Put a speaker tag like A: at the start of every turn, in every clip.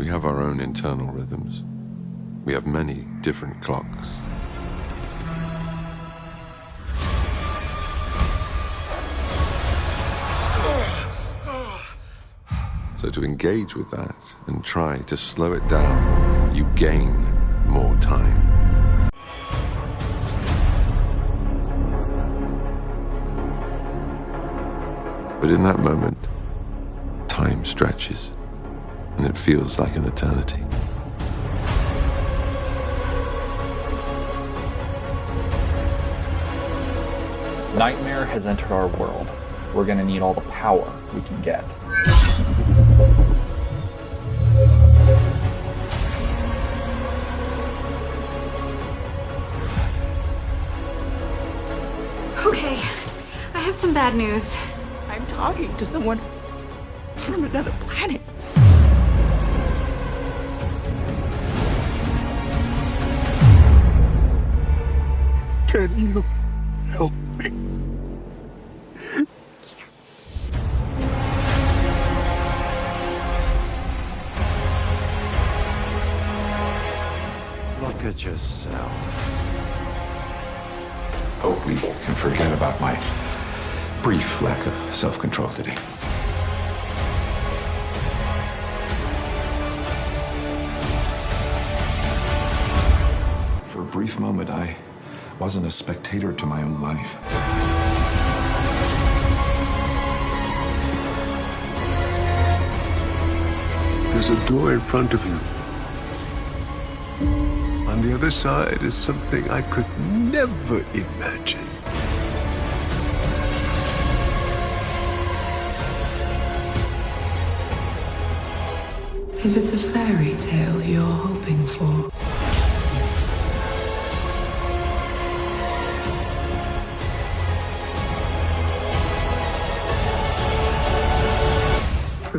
A: We have our own internal rhythms. We have many different clocks. So to engage with that and try to slow it down, you gain more time. But in that moment, time stretches, and it feels like an eternity.
B: Nightmare has entered our world. We're gonna need all the power we can get.
C: Okay, I have some bad news.
D: I'm talking to someone from another planet. Can you help me?
E: Look at yourself.
F: Hope we can forget about my brief lack of self control today. For a brief moment, I wasn't a spectator to my own life.
E: There's a door in front of you. On the other side is something I could never imagine.
G: If it's a fairy tale you're hoping for,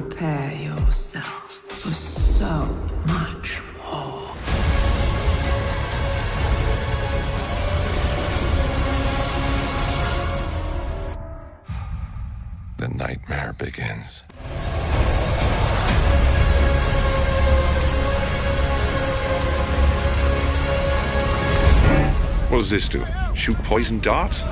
G: prepare yourself for so much more.
A: The nightmare begins.
H: What does this do? Shoot poison darts?